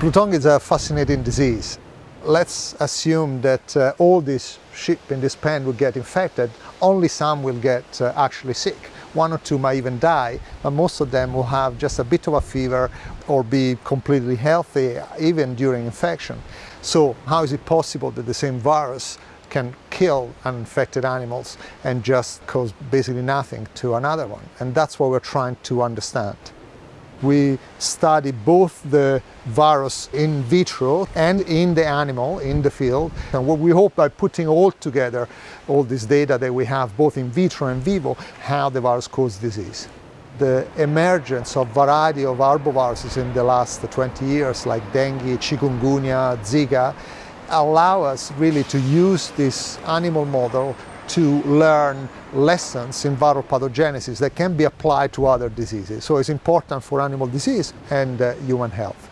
Blue tongue is a fascinating disease. Let's assume that uh, all these sheep in this pen will get infected, only some will get uh, actually sick. One or two might even die, but most of them will have just a bit of a fever or be completely healthy even during infection. So how is it possible that the same virus can kill uninfected animals and just cause basically nothing to another one? And that's what we're trying to understand. We study both the virus in vitro and in the animal, in the field. And what we hope by putting all together, all this data that we have both in vitro and vivo, how the virus causes disease. The emergence of variety of arboviruses in the last 20 years, like dengue, chikungunya, Zika, allow us really to use this animal model to learn lessons in viral pathogenesis that can be applied to other diseases. So it's important for animal disease and uh, human health.